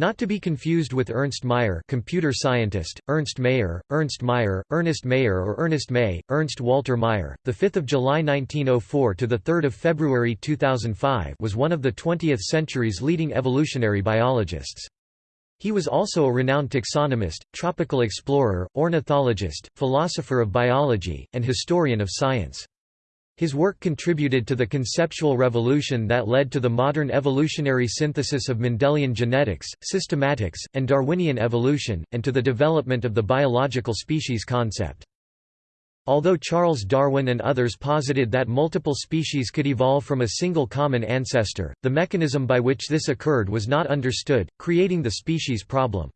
Not to be confused with Ernst Mayr computer scientist, Ernst Mayr, Ernst Mayr, Ernest Mayer or Ernest May, Ernst Walter Mayr, 5 July 1904 to 3 February 2005 was one of the 20th century's leading evolutionary biologists. He was also a renowned taxonomist, tropical explorer, ornithologist, philosopher of biology, and historian of science. His work contributed to the conceptual revolution that led to the modern evolutionary synthesis of Mendelian genetics, systematics, and Darwinian evolution, and to the development of the biological species concept. Although Charles Darwin and others posited that multiple species could evolve from a single common ancestor, the mechanism by which this occurred was not understood, creating the species problem.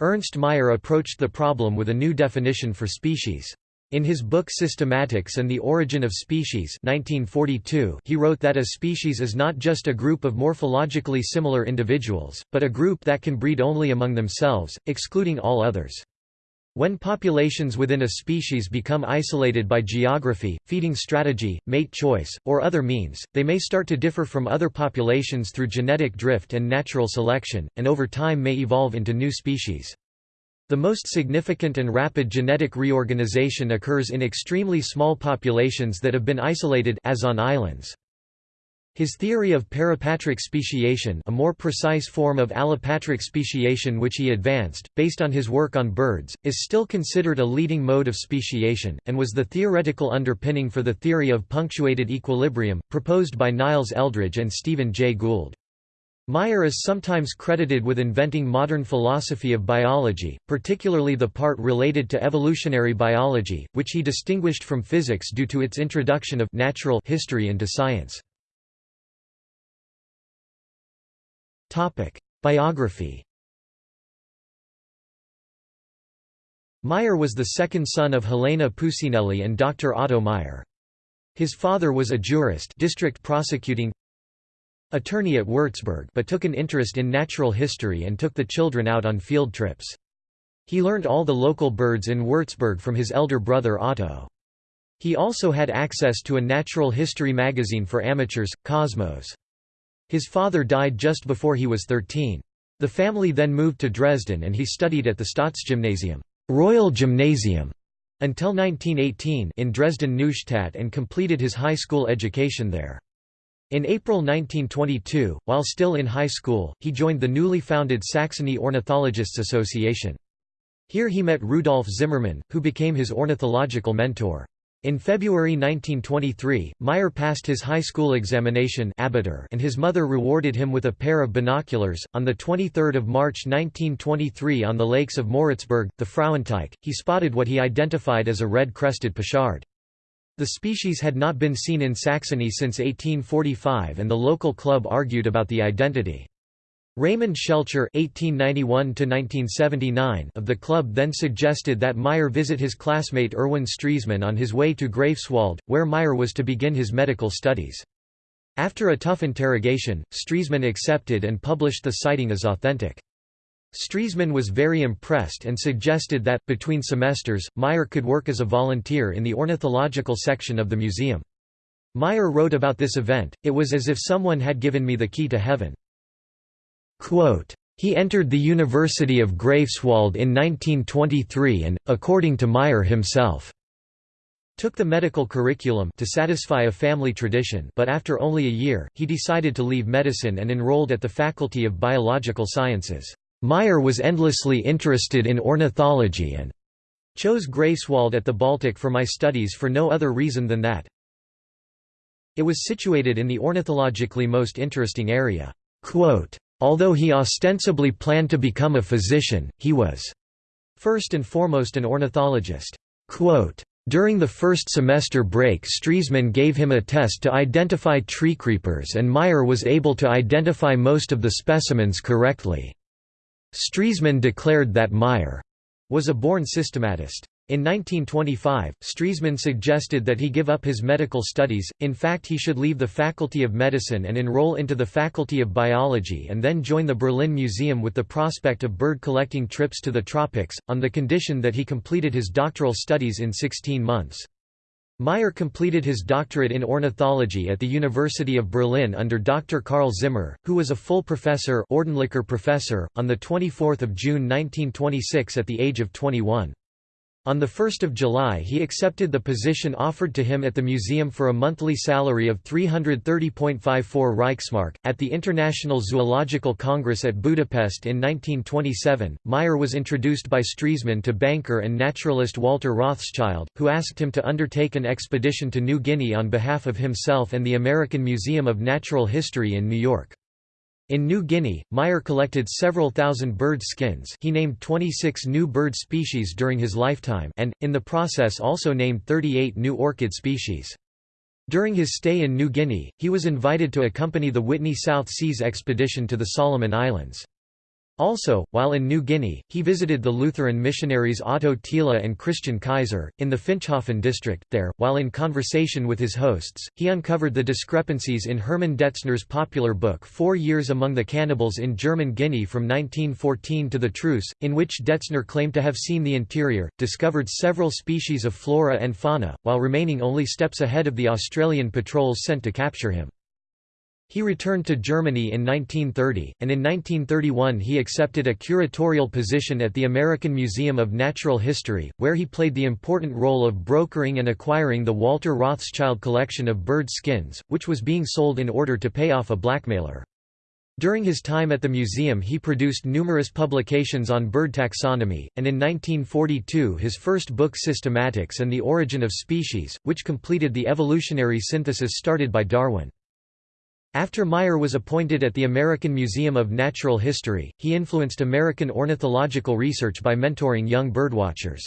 Ernst Mayr approached the problem with a new definition for species. In his book Systematics and the Origin of Species 1942, he wrote that a species is not just a group of morphologically similar individuals, but a group that can breed only among themselves, excluding all others. When populations within a species become isolated by geography, feeding strategy, mate choice, or other means, they may start to differ from other populations through genetic drift and natural selection, and over time may evolve into new species. The most significant and rapid genetic reorganization occurs in extremely small populations that have been isolated as on islands. His theory of parapatric speciation a more precise form of allopatric speciation which he advanced, based on his work on birds, is still considered a leading mode of speciation, and was the theoretical underpinning for the theory of punctuated equilibrium, proposed by Niles Eldredge and Stephen Jay Gould. Mayr is sometimes credited with inventing modern philosophy of biology, particularly the part related to evolutionary biology, which he distinguished from physics due to its introduction of natural history into science. Biography Mayr was the second son of Helena Pusinelli and Dr. Otto Mayr. His father was a jurist district prosecuting attorney at Würzburg but took an interest in natural history and took the children out on field trips. He learned all the local birds in Würzburg from his elder brother Otto. He also had access to a natural history magazine for amateurs, Cosmos. His father died just before he was 13. The family then moved to Dresden and he studied at the Staatsgymnasium Royal Gymnasium until 1918 in Dresden-Neustadt and completed his high school education there. In April 1922, while still in high school, he joined the newly founded Saxony Ornithologists Association. Here he met Rudolf Zimmermann, who became his ornithological mentor. In February 1923, Mayr passed his high school examination and his mother rewarded him with a pair of binoculars. On 23 March 1923 on the lakes of Moritzburg, the Frauenteich, he spotted what he identified as a red-crested pochard. The species had not been seen in Saxony since 1845 and the local club argued about the identity. Raymond Schelcher (1891–1979) of the club then suggested that Mayr visit his classmate Erwin Stresemann on his way to Greifswald, where Mayr was to begin his medical studies. After a tough interrogation, Stresemann accepted and published the sighting as authentic. Stresemann was very impressed and suggested that, between semesters, Mayr could work as a volunteer in the ornithological section of the museum. Mayr wrote about this event, it was as if someone had given me the key to heaven. Quote, he entered the University of Greifswald in 1923 and, according to Mayr himself, took the medical curriculum to satisfy a family tradition but after only a year, he decided to leave medicine and enrolled at the Faculty of Biological Sciences. Mayr was endlessly interested in ornithology and chose Greifswald at the Baltic for my studies for no other reason than that. It was situated in the ornithologically most interesting area. Quote, Although he ostensibly planned to become a physician, he was first and foremost an ornithologist. Quote, During the first semester break Stresemann gave him a test to identify treecreepers and Mayr was able to identify most of the specimens correctly. Stresemann declared that Mayr was a born systematist. In 1925, Stresemann suggested that he give up his medical studies, in fact he should leave the Faculty of Medicine and enroll into the Faculty of Biology and then join the Berlin Museum with the prospect of bird collecting trips to the tropics, on the condition that he completed his doctoral studies in 16 months. Mayr completed his doctorate in ornithology at the University of Berlin under Dr. Karl Zimmer, who was a full professor, professor on 24 June 1926 at the age of 21. On 1 July he accepted the position offered to him at the museum for a monthly salary of 330.54 Reichsmark. At the International Zoological Congress at Budapest in 1927, Mayr was introduced by Stresemann to banker and naturalist Walter Rothschild, who asked him to undertake an expedition to New Guinea on behalf of himself and the American Museum of Natural History in New York. In New Guinea, Mayr collected several thousand bird skins he named 26 new bird species during his lifetime and, in the process also named 38 new orchid species. During his stay in New Guinea, he was invited to accompany the Whitney South Seas expedition to the Solomon Islands. Also, while in New Guinea, he visited the Lutheran missionaries Otto Thiele and Christian Keyser, in the Finschhafen district. There, while in conversation with his hosts, he uncovered the discrepancies in Hermann Detzner's popular book Four Years Among the Cannibals in German Guinea from 1914 to the Truce, in which Detzner claimed to have seen the interior, discovered several species of flora and fauna, while remaining only steps ahead of the Australian patrols sent to capture him. He returned to Germany in 1930, and in 1931 he accepted a curatorial position at the American Museum of Natural History, where he played the important role of brokering and acquiring the Walter Rothschild collection of bird skins, which was being sold in order to pay off a blackmailer. During his time at the museum he produced numerous publications on bird taxonomy, and in 1942 his first book Systematics and the Origin of Species, which completed the evolutionary synthesis started by Darwin. After Mayr was appointed at the American Museum of Natural History, he influenced American ornithological research by mentoring young birdwatchers.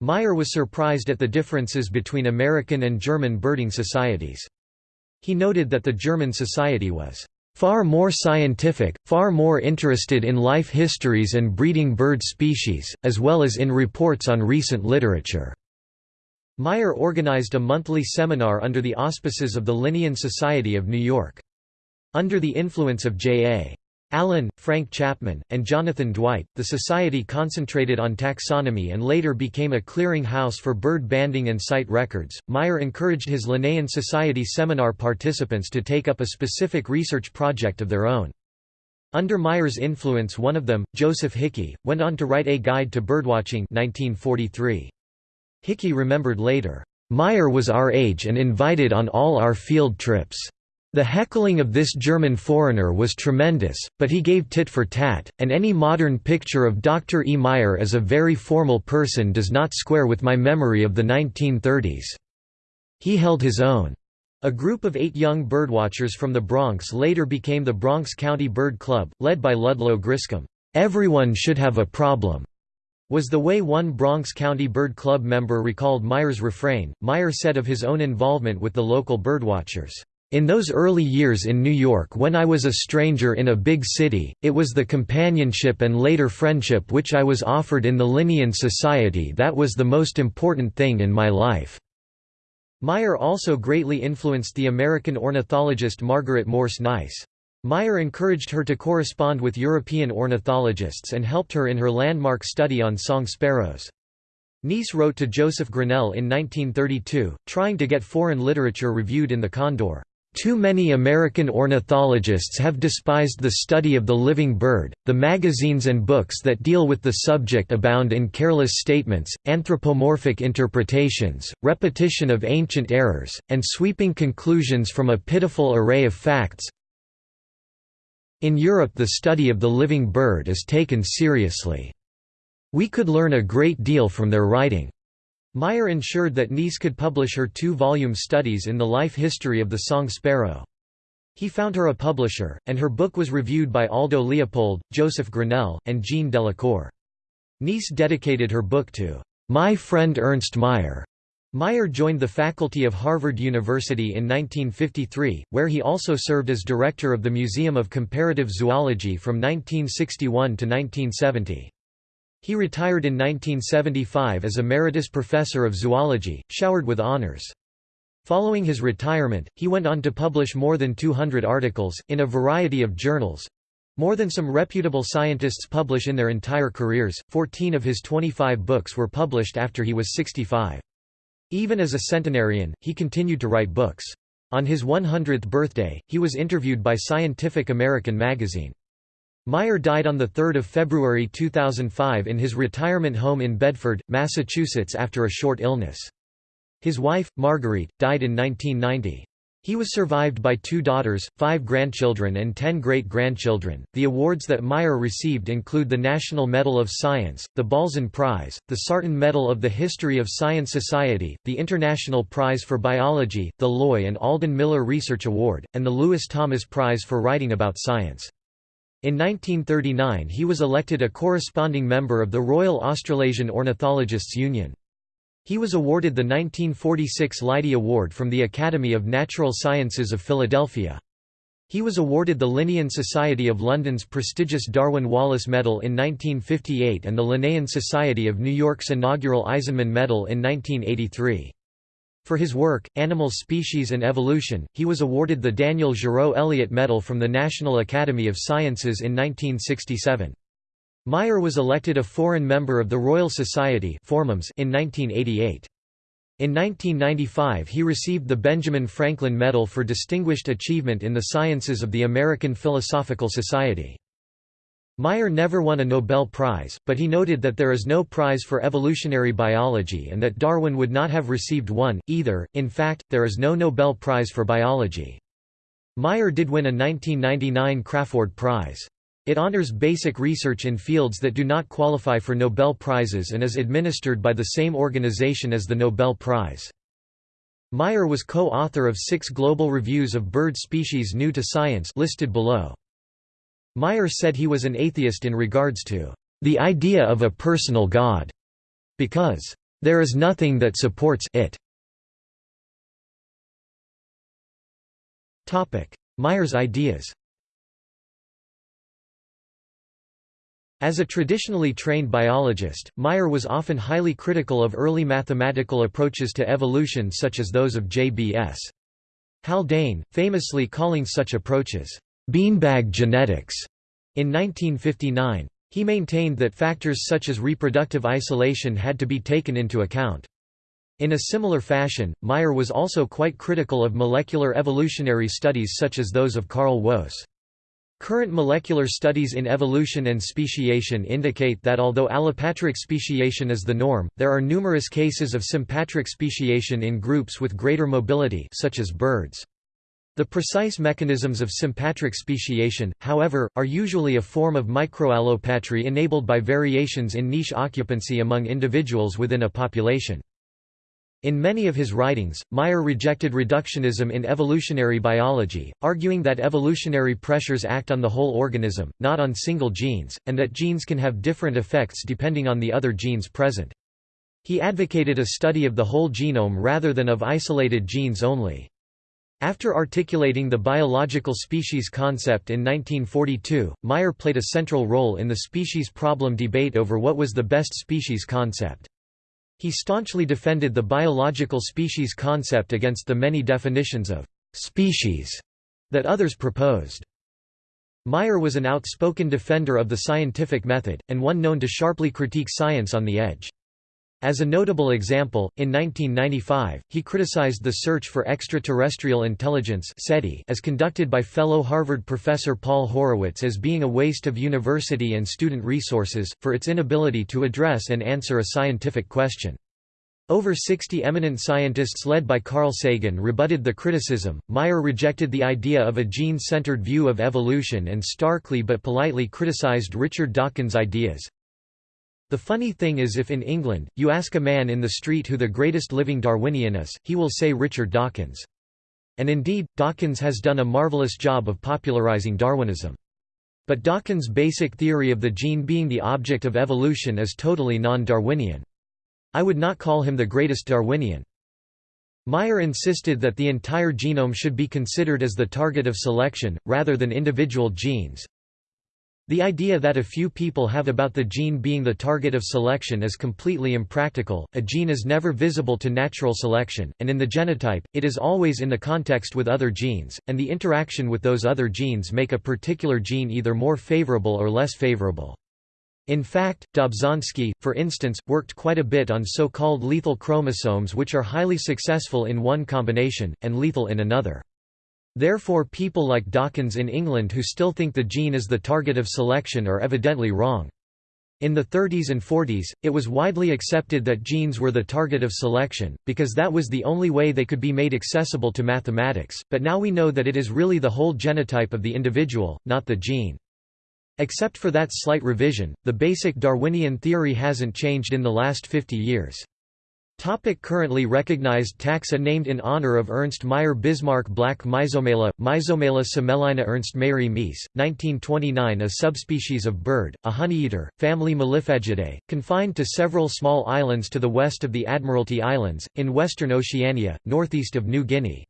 Mayr was surprised at the differences between American and German birding societies. He noted that the German society was far more scientific, far more interested in life histories and breeding bird species, as well as in reports on recent literature. Mayr organized a monthly seminar under the auspices of the Linnean Society of New York. Under the influence of J.A. Allen, Frank Chapman, and Jonathan Dwight, the society concentrated on taxonomy and later became a clearing house for bird banding and site records. Mayr encouraged his Linnean Society seminar participants to take up a specific research project of their own. Under Mayr's influence one of them, Joseph Hickey, went on to write A Guide to Birdwatching 1943. Hickey remembered later, "'Mayr was our age and invited on all our field trips. The heckling of this German foreigner was tremendous, but he gave tit for tat, and any modern picture of Dr. E. Mayr as a very formal person does not square with my memory of the 1930s. He held his own." A group of eight young birdwatchers from the Bronx later became the Bronx County Bird Club, led by Ludlow Griscom. Everyone should have a problem was the way one Bronx County Bird Club member recalled Mayr's refrain. Mayr said of his own involvement with the local birdwatchers, in those early years in New York when I was a stranger in a big city, it was the companionship and later friendship which I was offered in the Linnean Society that was the most important thing in my life." Mayr also greatly influenced the American ornithologist Margaret Morse Nice. Mayr encouraged her to correspond with European ornithologists and helped her in her landmark study on song sparrows. Nice wrote to Joseph Grinnell in 1932, trying to get foreign literature reviewed in the Condor. Too many American ornithologists have despised the study of the living bird. The magazines and books that deal with the subject abound in careless statements, anthropomorphic interpretations, repetition of ancient errors, and sweeping conclusions from a pitiful array of facts. In Europe the study of the living bird is taken seriously. We could learn a great deal from their writing. Mayr ensured that Nice could publish her two-volume studies in the life history of the song sparrow. He found her a publisher, and her book was reviewed by Aldo Leopold, Joseph Grinnell, and Jean Delacour. Nice dedicated her book to "'My Friend Ernst Mayr' Mayr joined the faculty of Harvard University in 1953, where he also served as director of the Museum of Comparative Zoology from 1961 to 1970. He retired in 1975 as Emeritus Professor of Zoology, showered with honors. Following his retirement, he went on to publish more than 200 articles, in a variety of journals—more than some reputable scientists publish in their entire careers, 14 of his 25 books were published after he was 65. Even as a centenarian, he continued to write books. On his 100th birthday, he was interviewed by Scientific American magazine. Mayr died on 3 February 2005 in his retirement home in Bedford, Massachusetts after a short illness. His wife, Marguerite, died in 1990. He was survived by two daughters, five grandchildren, and ten great grandchildren. The awards that Mayr received include the National Medal of Science, the Balzan Prize, the Sarton Medal of the History of Science Society, the International Prize for Biology, the Loy and Alden Miller Research Award, and the Lewis Thomas Prize for Writing About Science. In 1939 he was elected a corresponding member of the Royal Australasian Ornithologists' Union. He was awarded the 1946 Leidy Award from the Academy of Natural Sciences of Philadelphia. He was awarded the Linnean Society of London's prestigious Darwin Wallace Medal in 1958 and the Linnean Society of New York's inaugural Eisenman Medal in 1983. For his work, Animal Species and Evolution, he was awarded the Daniel Giraud Elliott Medal from the National Academy of Sciences in 1967. Mayr was elected a foreign member of the Royal Society in 1988. In 1995 he received the Benjamin Franklin Medal for Distinguished Achievement in the Sciences of the American Philosophical Society. Mayr never won a Nobel Prize, but he noted that there is no prize for evolutionary biology and that Darwin would not have received one, either, in fact, there is no Nobel Prize for biology. Mayr did win a 1999 Crafoord Prize. It honors basic research in fields that do not qualify for Nobel Prizes and is administered by the same organization as the Nobel Prize. Mayr was co-author of six global reviews of bird species new to science listed below. Mayr said he was an atheist in regards to the idea of a personal God, because there is nothing that supports it. Mayr's ideas As a traditionally trained biologist, Mayr was often highly critical of early mathematical approaches to evolution such as those of J.B.S. Haldane, famously calling such approaches, "...beanbag genetics." In 1959. He maintained that factors such as reproductive isolation had to be taken into account. In a similar fashion, Mayr was also quite critical of molecular evolutionary studies such as those of Carl Woese. Current molecular studies in evolution and speciation indicate that although allopatric speciation is the norm, there are numerous cases of sympatric speciation in groups with greater mobility such as birds. The precise mechanisms of sympatric speciation, however, are usually a form of microallopatry enabled by variations in niche occupancy among individuals within a population. In many of his writings, Mayr rejected reductionism in evolutionary biology, arguing that evolutionary pressures act on the whole organism, not on single genes, and that genes can have different effects depending on the other genes present. He advocated a study of the whole genome rather than of isolated genes only. After articulating the biological species concept in 1942, Mayr played a central role in the species problem debate over what was the best species concept. He staunchly defended the biological species concept against the many definitions of «species» that others proposed. Mayr was an outspoken defender of the scientific method, and one known to sharply critique science on the edge. As a notable example, in 1995, he criticized the search for extraterrestrial intelligence SETI as conducted by fellow Harvard professor Paul Horowitz as being a waste of university and student resources, for its inability to address and answer a scientific question. Over 60 eminent scientists led by Carl Sagan rebutted the criticism. Mayr rejected the idea of a gene centered view of evolution and starkly but politely criticized Richard Dawkins' ideas. The funny thing is if in England, you ask a man in the street who the greatest living Darwinian is, he will say Richard Dawkins. And indeed, Dawkins has done a marvelous job of popularizing Darwinism. But Dawkins' basic theory of the gene being the object of evolution is totally non-Darwinian. I would not call him the greatest Darwinian. Mayr insisted that the entire genome should be considered as the target of selection, rather than individual genes, the idea that a few people have about the gene being the target of selection is completely impractical. A gene is never visible to natural selection, and in the genotype, it is always in the context with other genes, and the interaction with those other genes make a particular gene either more favorable or less favorable. In fact, Dobzhansky, for instance, worked quite a bit on so-called lethal chromosomes which are highly successful in one combination, and lethal in another. Therefore people like Dawkins in England who still think the gene is the target of selection are evidently wrong. In the 30s and 40s, it was widely accepted that genes were the target of selection, because that was the only way they could be made accessible to mathematics, but now we know that it is really the whole genotype of the individual, not the gene. Except for that slight revision, the basic Darwinian theory hasn't changed in the last 50 years. Topic currently recognized taxa named in honor of Ernst Mayr Bismarck black Myzomela, Myzomela semelina Ernst Mayri Mies, 1929 a subspecies of bird, a honeyeater, family Meliphagidae, confined to several small islands to the west of the Admiralty Islands, in western Oceania, northeast of New Guinea.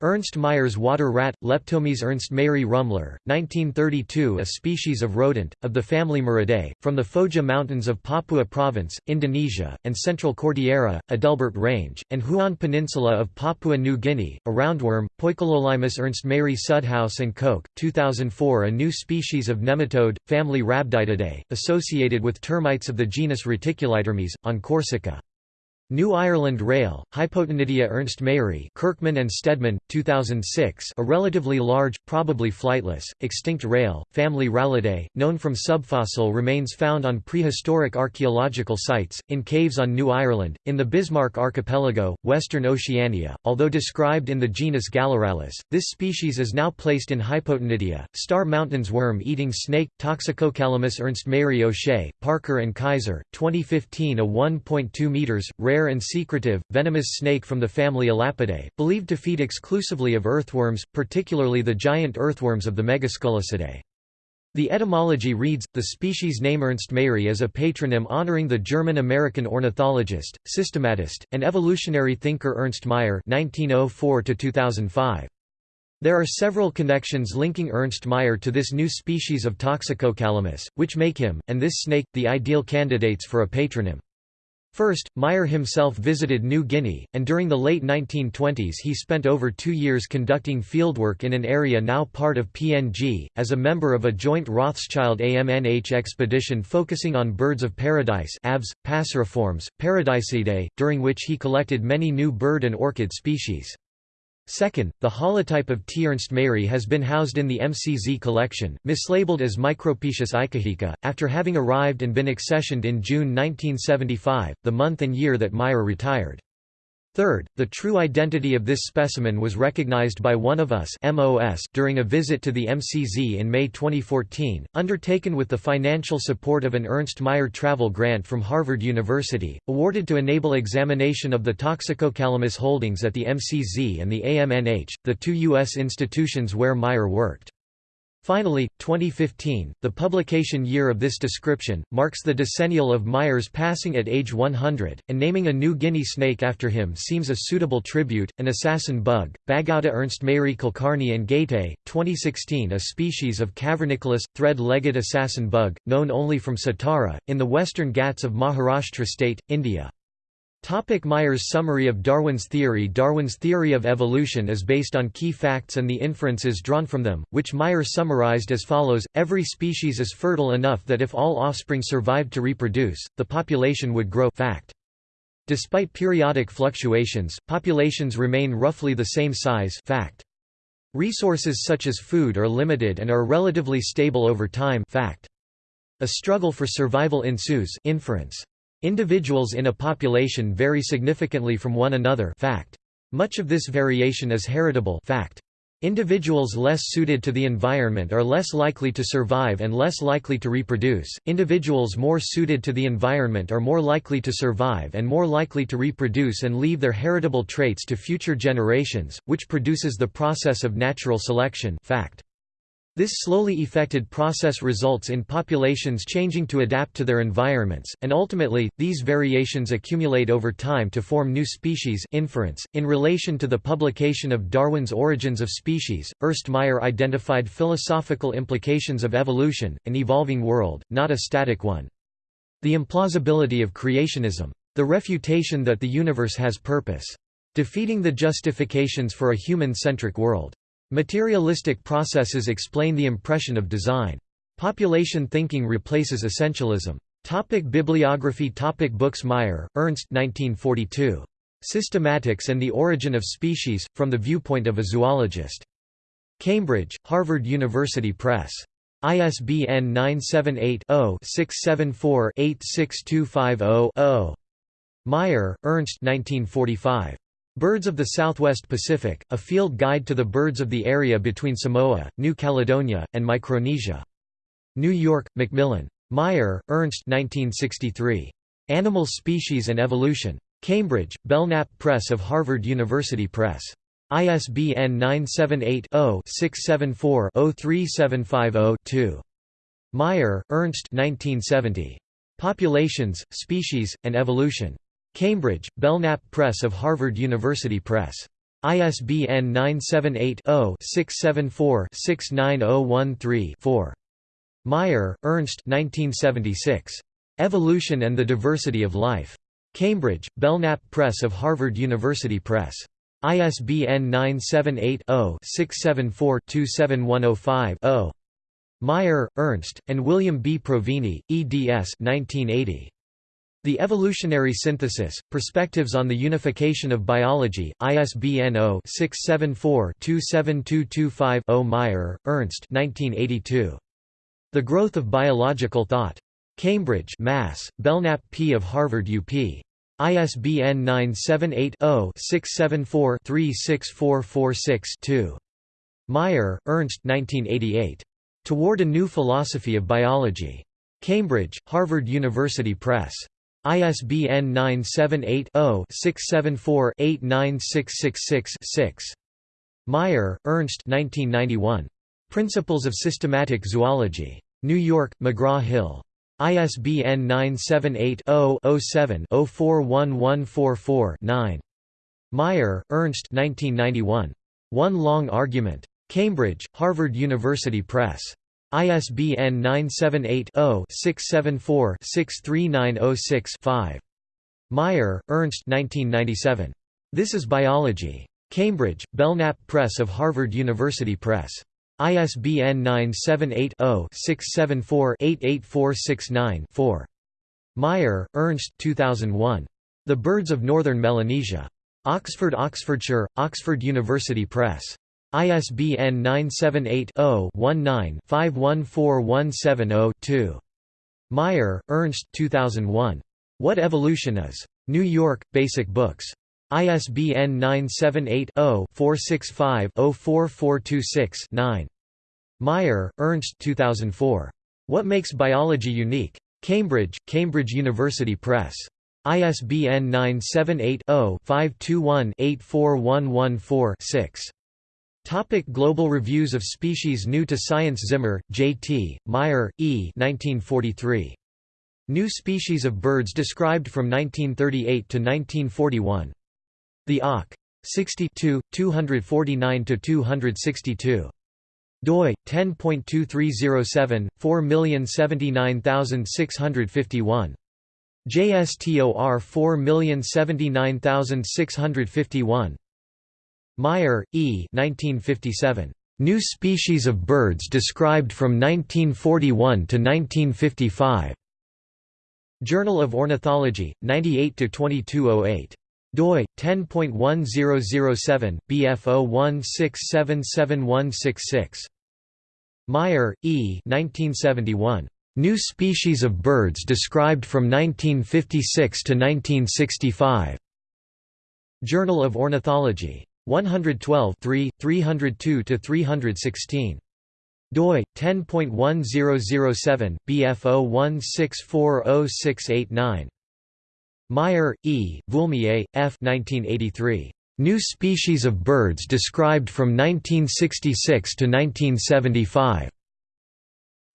Ernst Mayr's water rat, Leptomys Ernst Mayri Rummler, 1932 a species of rodent, of the family Muridae, from the Foja Mountains of Papua Province, Indonesia, and Central Cordillera, Adelbert Range, and Huon Peninsula of Papua New Guinea, a roundworm, Poikilolaimus Ernst Mayri Sudhaus and Koch, 2004 a new species of nematode, family Rhabditidae, associated with termites of the genus Reticulitermes, on Corsica. New Ireland Rail, Hypotaenidia Ernst Mayri Kirchman and Steadman, 2006 a relatively large, probably flightless, extinct rail, family Rallidae, known from subfossil remains found on prehistoric archaeological sites, in caves on New Ireland, in the Bismarck Archipelago, Western Oceania. Although described in the genus Gallirallus, this species is now placed in Hypotaenidia. Star Mountains worm-eating snake, Toxicocalamus Ernst Mayri O'Shea, Parker and Kaiser, 2015 a 1.2 meters, rare rare and secretive, venomous snake from the family Elapidae, believed to feed exclusively of earthworms, particularly the giant earthworms of the Megascolecidae. The etymology reads, the species name Ernst Mayri is a patronym honoring the German-American ornithologist, systematist, and evolutionary thinker Ernst Mayr (1904–2005). There are several connections linking Ernst Mayr to this new species of Toxicocalamus, which make him, and this snake, the ideal candidates for a patronym. First, Mayr himself visited New Guinea, and during the late 1920s he spent over two years conducting fieldwork in an area now part of PNG, as a member of a joint Rothschild-AMNH expedition focusing on birds of paradise aves, passeriformes, Paradisaeidae, during which he collected many new bird and orchid species. Second, the holotype of T. Ernst Mayri has been housed in the MCZ collection, mislabeled as Micropetius ikahica, after having arrived and been accessioned in June 1975, the month and year that Mayr retired. Third, the true identity of this specimen was recognized by One of Us MOS during a visit to the MCZ in May 2014, undertaken with the financial support of an Ernst Mayr travel grant from Harvard University, awarded to enable examination of the Toxicocalamus holdings at the MCZ and the AMNH, the two U.S. institutions where Mayr worked. Finally, 2015, the publication year of this description, marks the decennial of Mayr's passing at age 100, and naming a new Guinea snake after him seems a suitable tribute. An assassin bug, Bagauda Ernst Mayri Kulkarni and Ghate, 2016 a species of cavernicolous, thread-legged assassin bug, known only from Satara, in the western Ghats of Maharashtra state, India. Topic Mayr's summary of Darwin's theory Darwin's theory of evolution is based on key facts and the inferences drawn from them, which Mayr summarized as follows, every species is fertile enough that if all offspring survived to reproduce, the population would grow fact. Despite periodic fluctuations, populations remain roughly the same size fact. Resources such as food are limited and are relatively stable over time fact. A struggle for survival ensues inference. Individuals in a population vary significantly from one another fact. Much of this variation is heritable fact. Individuals less suited to the environment are less likely to survive and less likely to reproduce. Individuals more suited to the environment are more likely to survive and more likely to reproduce and leave their heritable traits to future generations, which produces the process of natural selection fact. This slowly effected process results in populations changing to adapt to their environments, and ultimately, these variations accumulate over time to form new species inference. .In relation to the publication of Darwin's Origins of Species, Ernst Mayr identified philosophical implications of evolution, an evolving world, not a static one. The implausibility of creationism. The refutation that the universe has purpose. Defeating the justifications for a human-centric world. Materialistic processes explain the impression of design. Population thinking replaces essentialism. Topic bibliography Topic Books Mayr, Ernst 1942. Systematics and the Origin of Species, from the Viewpoint of a Zoologist. Cambridge, Harvard University Press. ISBN 978-0-674-86250-0. Mayr, Ernst 1945. Birds of the Southwest Pacific, A Field Guide to the Birds of the Area Between Samoa, New Caledonia, and Micronesia. New York, Macmillan. Mayr, Ernst 1963. Animal Species and Evolution. Cambridge, Belknap Press of Harvard University Press. ISBN 978-0-674-03750-2. Mayr, Ernst 1970. Populations, Species, and Evolution. Cambridge, Belknap Press of Harvard University Press. ISBN 978-0-674-69013-4. Mayr, Ernst 1976. Evolution and the Diversity of Life. Cambridge, Belknap Press of Harvard University Press. ISBN 978-0-674-27105-0. Mayr, Ernst, and William B. Provini, eds 1980. The Evolutionary Synthesis, Perspectives on the Unification of Biology, ISBN 0-674-27225-0 Mayr, Ernst 1982. The Growth of Biological Thought. Cambridge Mass., Belknap P. of Harvard UP. ISBN 978-0-674-36446-2. Mayr, Ernst 1988. Toward a New Philosophy of Biology. Cambridge, Harvard University Press. ISBN 978-0-674-89666-6. Mayr, Ernst 1991. Principles of Systematic Zoology. New York, McGraw-Hill. ISBN 978-0-07-041144-9. Mayr, Ernst 1991. One Long Argument. Cambridge, Harvard University Press. ISBN 978-0-674-63906-5. Mayr, Ernst 1997. This is Biology. Cambridge, Belknap Press of Harvard University Press. ISBN 978-0-674-88469-4. Mayr, Ernst 2001. The Birds of Northern Melanesia. Oxford Oxfordshire, Oxford University Press. ISBN 978-0-19-514170-2. Mayr, Ernst 2001. What Evolution Is. New York, Basic Books. ISBN 978-0-465-04426-9. Mayr, Ernst 2004. What Makes Biology Unique? Cambridge, Cambridge University Press. ISBN 978-0-521-84114-6. Topic Global Reviews of Species New to Science Zimmer, J.T., Mayr, E. 1943. New Species of Birds Described from 1938 to 1941. The OC. 62, 249–262. doi 10.2307 4079651 JSTOR 4079651 Mayr, E. 1957. New Species of Birds Described from 1941 to 1955. Journal of Ornithology, 98–2208 doi 10.1007 bf01677166 Mayr, E. 1971. New species of birds described from 1956 to 1965. Journal of Ornithology. 112 3, 302 to 316 doi 10.1007 bf01640689 Mayr, E., Vuilleumier, F. 1983. New Species of Birds Described from 1966 to 1975.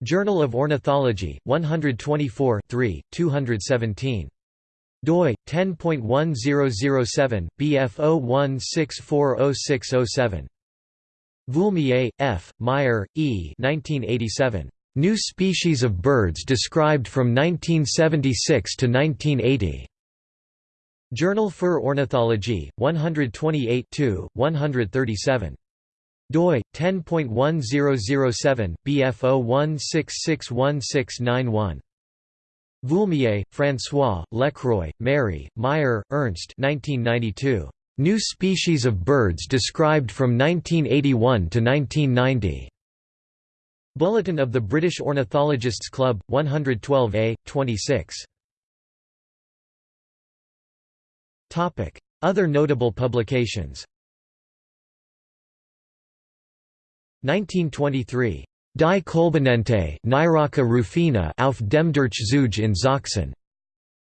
Journal of Ornithology, 124 3, 217. Doi 10.1007 bf01640607. Vuilleumier, F., Mayr, E. 1987. New Species of Birds Described from 1976 to 1980. Journal für Ornithologie, 128 137. doi 10.1007 BF01661691 Vuilleumier, François, Lecroy, Mary, Mayr, Ernst 1992. New species of birds described from 1981 to 1990. Bulletin of the British Ornithologists Club, 112a, 26. Other notable publications 1923. Die Kolbenente Nyroca rufina auf dem Durchzug in Sachsen.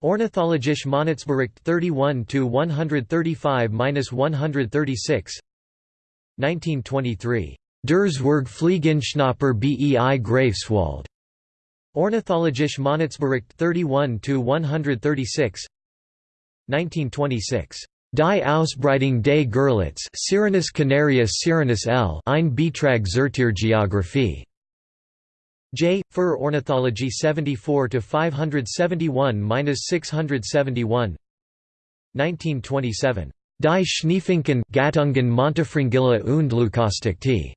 Ornithologische Monatsbericht 31-135-136 1923. Der Zwergfliegenschnapper bei Greifswald. Ornithologische Monatsbericht 31-136 1926. Die Ausbreitung des Gurlitz Sirenus canarius Sirenus L. Ein Beitrag zur Tiergeographie. J. Fur Ornithology 74 to 571-671. 1927. Die Schneefinken Gattungen Montifringilla und Leucosticte.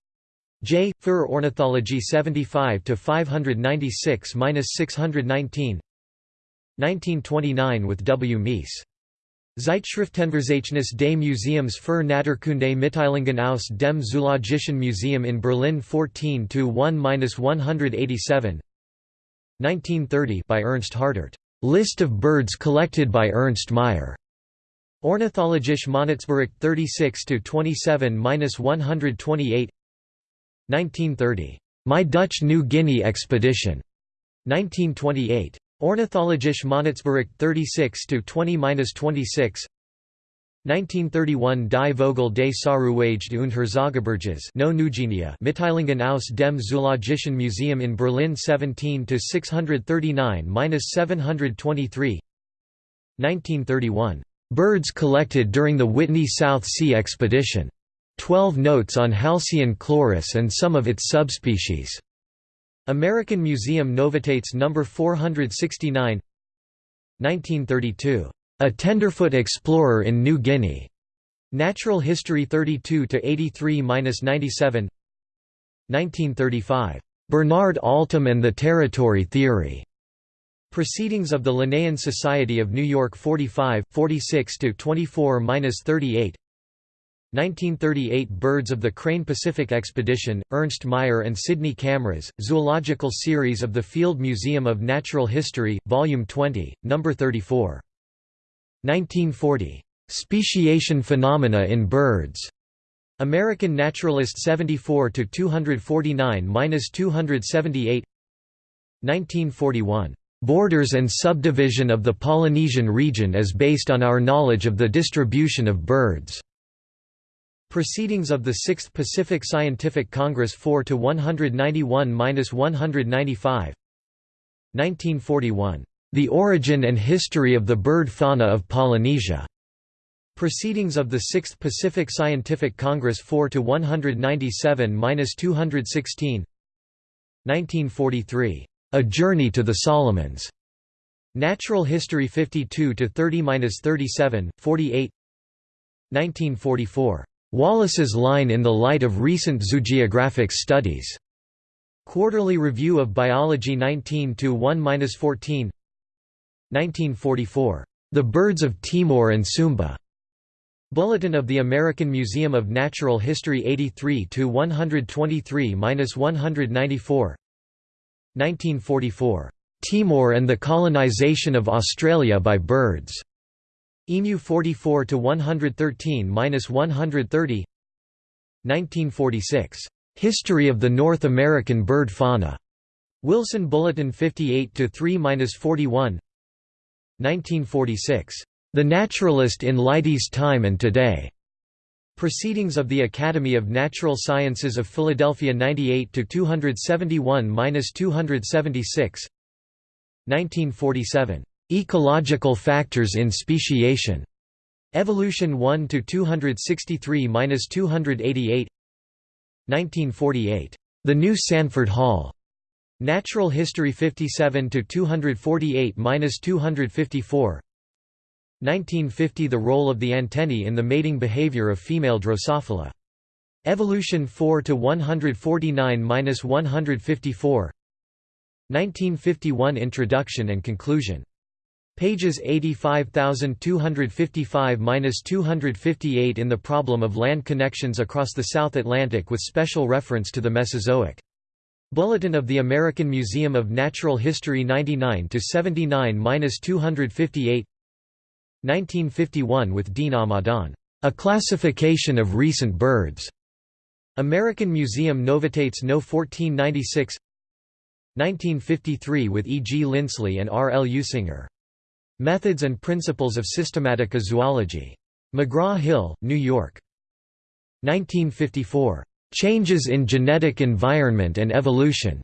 J. Fur Ornithology 75 to 596-619. 1929 with W. Meise. Zeitschriftenverzeichnis des Museums für Naturkunde Mitteilungen aus dem Zoologischen Museum in Berlin 14-1-187 1930 by Ernst Hartert. List of birds collected by Ernst Mayr. Ornithologische Monatsbericht 36-27-128 1930. My Dutch New Guinea Expedition. 1928. Ornithologische Monatsbericht 36-20-26 1931 Die Vogel des Sauerwege und Nugenia Mitteilungen aus dem Zoologischen Museum in Berlin 17-639-723 1931. Birds collected during the Whitney South Sea Expedition. Twelve notes on Halcyon chloris and some of its subspecies. American Museum Novitates No. 469 1932. A Tenderfoot Explorer in New Guinea. Natural History 32–83–97 1935. Bernard Altum and the Territory Theory. Proceedings of the Linnaean Society of New York 45, 46–24–38 1938 Birds of the Crane Pacific Expedition, Ernst Mayr and Sidney Camras, Zoological Series of the Field Museum of Natural History, Volume 20, No. 34. 1940. Speciation Phenomena in Birds. American Naturalist 74–249–278 1941. Borders and subdivision of the Polynesian region is based on our knowledge of the distribution of birds. Proceedings of the 6th Pacific Scientific Congress 4 to 191-195. 1941. The Origin and History of the Bird Fauna of Polynesia. Proceedings of the 6th Pacific Scientific Congress 4 to 197-216. 1943. A Journey to the Solomons. Natural History 52 to 30-37, 48. 1944. Wallace's line in the light of recent zoogeographic studies. Quarterly Review of Biology 19 1-14. 1944. The Birds of Timor and Sumba. Bulletin of the American Museum of Natural History 83 123-194. 1944. Timor and the Colonization of Australia by Birds. EMU 44 to 113 130. 1946. History of the North American bird fauna. Wilson Bulletin 58 to 3 41. 1946. The Naturalist in Leidy's Time and Today. Proceedings of the Academy of Natural Sciences of Philadelphia 98 to 271 276. 1947. Ecological factors in speciation. Evolution 1 to 263-288. 1948. The New Sanford Hall. Natural History 57 to 248-254. 1950 The role of the antennae in the mating behavior of female Drosophila. Evolution 4 to 149-154 1951 Introduction and Conclusion. Pages 85255-258 in The Problem of Land Connections Across the South Atlantic with special reference to the Mesozoic. Bulletin of the American Museum of Natural History 99-79-258 1951 with Dean Amadon, "...a classification of recent birds." American Museum Novitates No 1496 1953 with E. G. Linsley and R. L. Usinger. Methods and Principles of Systematica Zoology. McGraw-Hill, New York. 1954. Changes in Genetic Environment and Evolution.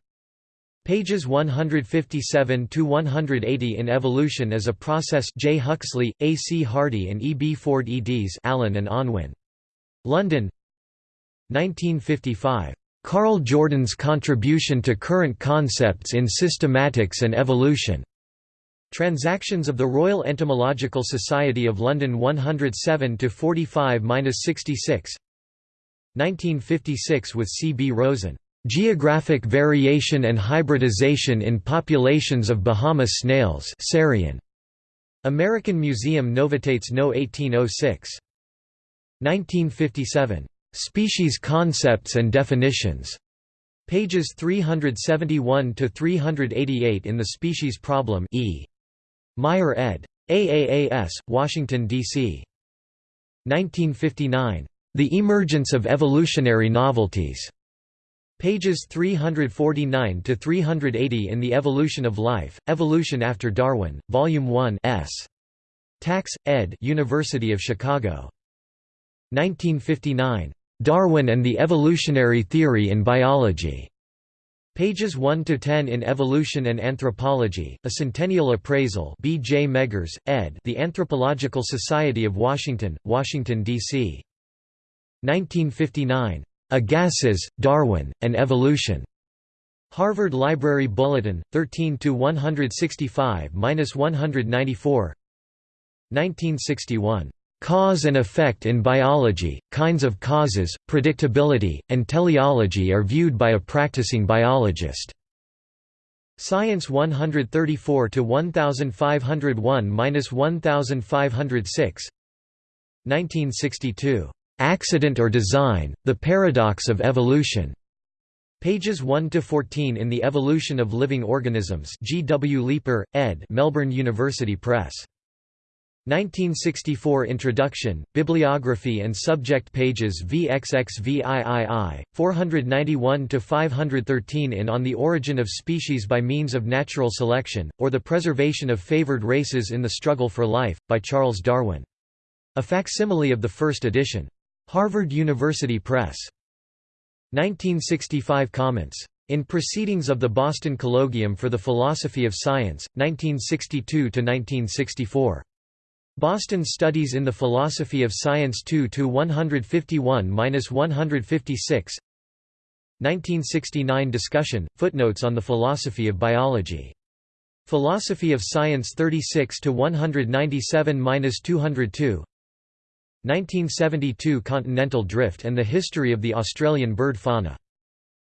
Pages 157 to 180 in Evolution as a Process. J. Huxley, A. C. Hardy, and E. B. Ford eds. Allen and Unwin. London. 1955. Karl Jordan's Contribution to Current Concepts in Systematics and Evolution. Transactions of the Royal Entomological Society of London 107 to 45-66. 1956 with C. B. Rosen. Geographic Variation and Hybridization in Populations of Bahama Snails Cerion. American Museum Novitates No 1806. 1957. Species Concepts and Definitions. Pages 371 to 388 in The Species Problem E. Mayr ed. AAAS, Washington, D.C. 1959. The Emergence of Evolutionary Novelties. Pages 349 to 380 in The Evolution of Life, Evolution After Darwin, Volume 1 S. Tax, ed. University of Chicago. 1959. Darwin and the Evolutionary Theory in Biology. Pages 1 to 10 in Evolution and Anthropology, a Centennial Appraisal. B. J. Meggers, ed. The Anthropological Society of Washington, Washington D.C. 1959. Agassiz, Darwin, and Evolution. Harvard Library Bulletin, 13 to 165-194. 1961. Cause and effect in biology, kinds of causes, predictability, and teleology are viewed by a practicing biologist. Science 134 to 1501-1506 1962. Accident or Design: The Paradox of Evolution. Pages 1 to 14 in The Evolution of Living Organisms. G. W. Leeper, ed. Melbourne University Press. 1964 Introduction, Bibliography and Subject Pages VXXVIII, 491–513 in On the Origin of Species by Means of Natural Selection, or the Preservation of Favored Races in the Struggle for Life, by Charles Darwin. A facsimile of the first edition. Harvard University Press. 1965 Comments. In Proceedings of the Boston Colloquium for the Philosophy of Science, 1962–1964. Boston Studies in the Philosophy of Science 2 to 151-156 1969 discussion footnotes on the philosophy of biology. Philosophy of Science 36 to 197-202 1972 Continental drift and the history of the Australian bird fauna.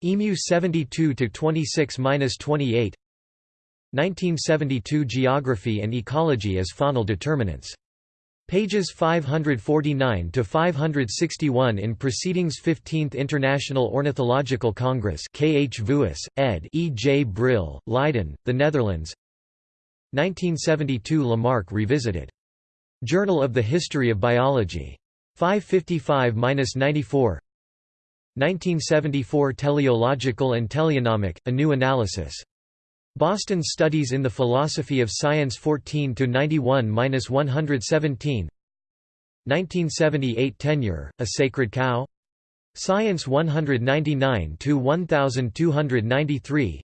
Emu 72 to 26-28 1972 Geography and Ecology as Faunal Determinants. Pages 549 to 561 in Proceedings 15th International Ornithological Congress K. H. Voous, ed. E. J. Brill, Leiden, The Netherlands 1972 Lamarck revisited. Journal of the History of Biology. 555–94 1974 Teleological and Teleonomic, A New Analysis. Boston Studies in the Philosophy of Science 14 to 91-117 1978 Tenure, A Sacred Cow? Science 199 to 1293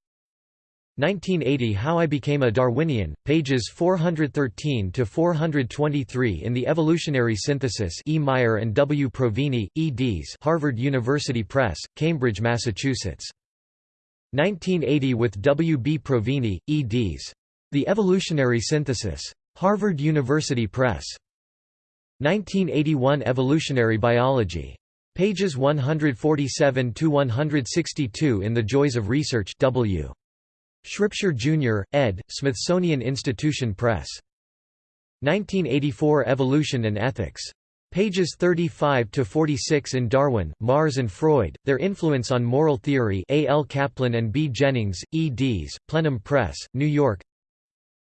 1980 How I Became a Darwinian, pages 413 to 423 in the Evolutionary Synthesis E. Mayr and W. Provine, eds Harvard University Press, Cambridge, Massachusetts. 1980 with W. B. Provine, eds. The Evolutionary Synthesis. Harvard University Press. 1981 Evolutionary Biology. Pages 147–162 in The Joys of Research W. Shropshire Jr., ed., Smithsonian Institution Press. 1984 Evolution and Ethics. Pages 35 to 46 in Darwin, Marx and Freud, Their Influence on Moral Theory A. L. Kaplan and B. Jennings, eds., Plenum Press, New York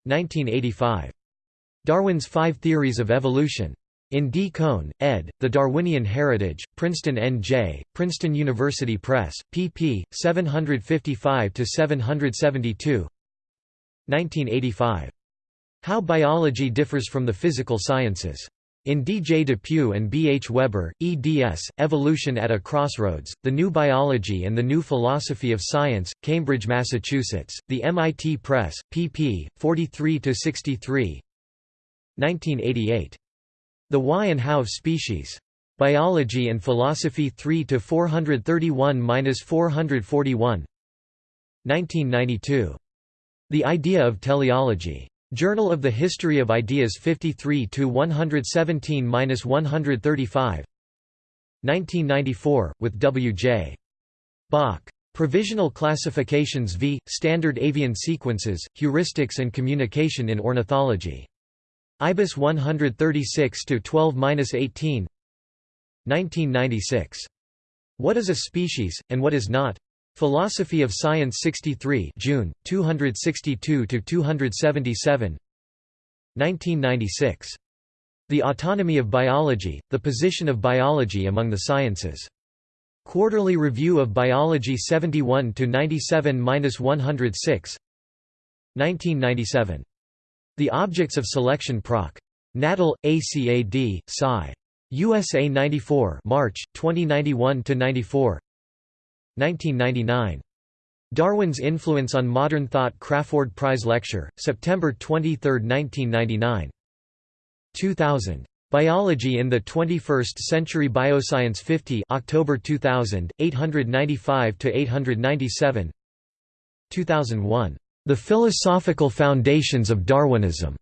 1985. Darwin's Five Theories of Evolution. In D. Kohn, ed., The Darwinian Heritage, Princeton N.J., Princeton University Press, pp. 755–772 1985. How Biology Differs from the Physical Sciences. In D. J. Depew and B. H. Weber, eds., Evolution at a Crossroads, The New Biology and the New Philosophy of Science, Cambridge, Massachusetts, The MIT Press, pp. 43–63 1988. The Why and How of Species. Biology and Philosophy 3 to 431-441. 1992. The Idea of Teleology. Journal of the History of Ideas 53 to 117-135. 1994 with W. J. Bock. Provisional Classifications v. Standard Avian Sequences, Heuristics and Communication in Ornithology. IBIS 136 to 12-18. 1996. What is a species and what is not? Philosophy of Science 63, June 262 to 277. 1996. The Autonomy of Biology: The Position of Biology Among the Sciences. Quarterly Review of Biology 71 to 97-106. 1997. The Objects of Selection Proc. Natal, ACAD, Sci. USA 94 March, 2091–94 1999. Darwin's Influence on Modern Thought Crafoord Prize Lecture, September 23, 1999. 2000. Biology in the 21st Century Bioscience 50 October 2000, 895–897 2001. The Philosophical Foundations of Darwinism.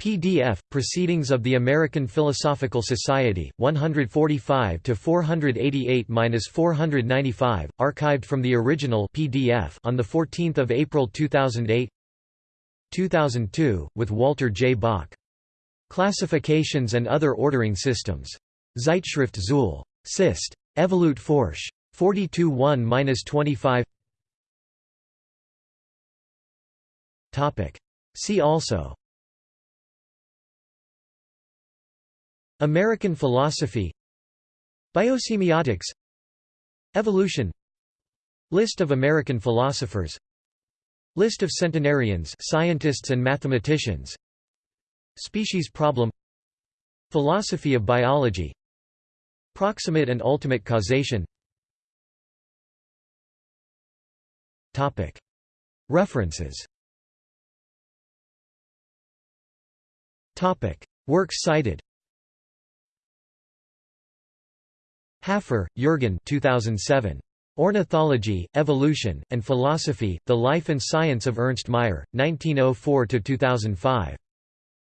PDF, Proceedings of the American Philosophical Society, 145 to 488-495, archived from the original PDF on the 14th of April 2008. 2002, with Walter J. Bock. Classifications and Other Ordering Systems. Zeitschrift Zuul. Sist. Evolute Forsch. 42 1-25 See also American philosophy Biosemiotics Evolution List of American philosophers List of centenarians scientists and mathematicians Species problem Philosophy of biology Proximate and ultimate causation Topic. References Topic. Works cited Haffer, Jürgen 2007. Ornithology, Evolution, and Philosophy, The Life and Science of Ernst Mayr, 1904–2005.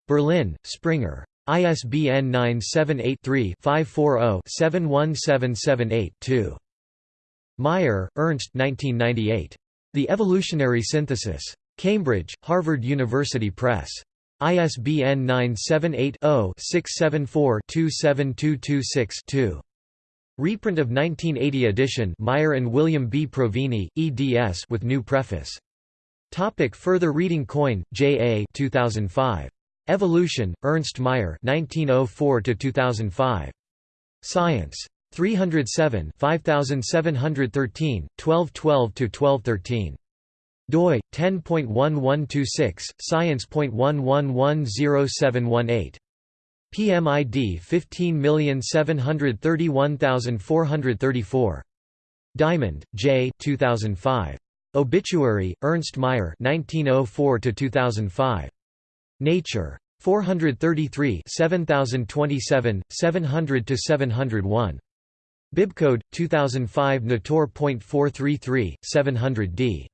Berlin, Springer. ISBN 978-3-540-71778-2. Mayr, Ernst 1998. The Evolutionary Synthesis. Cambridge, Harvard University Press. ISBN 978-0-674-27226-2. Reprint of 1980 edition Mayr and William B. Provine, eds with new preface. Topic further reading Coyne, J. A. 2005. Evolution, Ernst Mayr 1904–2005. Science. 307 5713, 1212–1213 doi 10.1126 science.11107118 PMID 15731434 Diamond, J. 2005. Obituary, Ernst Mayr 1904 2005. Nature. 433 7027, 700–701. Bibcode, 2005 Nator.433, 700d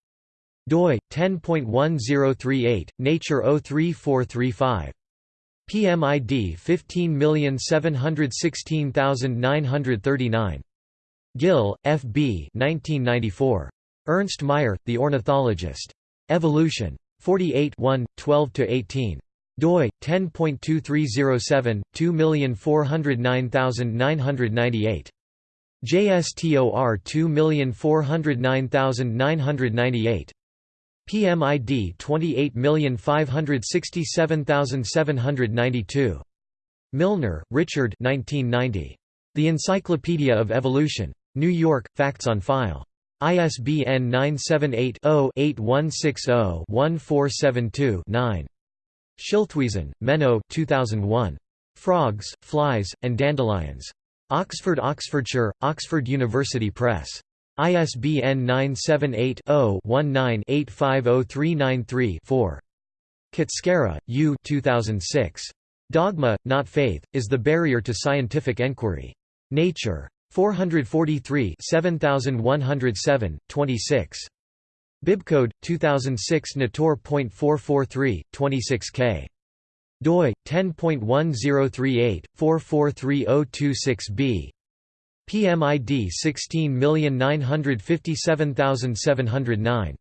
doi 10.1038 nature 03435 PMID 15716939 Gill, F. B. 1994. Ernst Mayr, The Ornithologist. Evolution. 48 12–18 doi 10.2307 2409998 JSTOR 2409998 PMID 28567792 Milner, Richard 1990. The Encyclopedia of Evolution. New York, Facts on File. ISBN 978 0 8160 1472 9. Schilthuizen, Menno 2001. Frogs, Flies, and Dandelions. Oxford Oxfordshire, Oxford University Press. ISBN 978-0-19-850393-4. Kutschera, U 2006. Dogma, Not Faith, is the barrier to scientific enquiry. Nature. 443 7107, 26. Bibcode 2006 Nator.443 26K doi 10.1038 443026B PMID 16957709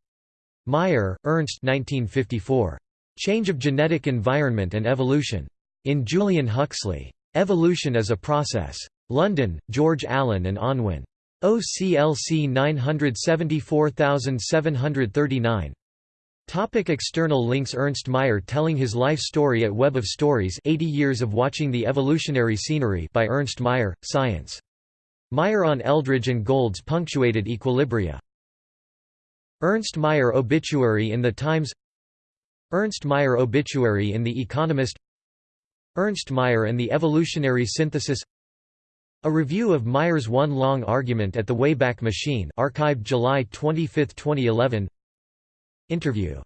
Mayr, Ernst 1954 Change of Genetic Environment and Evolution. In Julian Huxley. Evolution as a Process. London George Allen and Unwin OCLC 974739 Topic external links Ernst Mayr telling his life story at Web of Stories 80 Years of Watching the Evolutionary Scenery by Ernst Mayr, Science. Mayr on Eldredge and Gould's Punctuated Equilibria. Ernst Mayr Obituary in the Times Ernst Mayr Obituary in The Economist Ernst Mayr and the Evolutionary Synthesis a review of Mayr's One Long Argument at the Wayback Machine archived July 25, 2011 Interview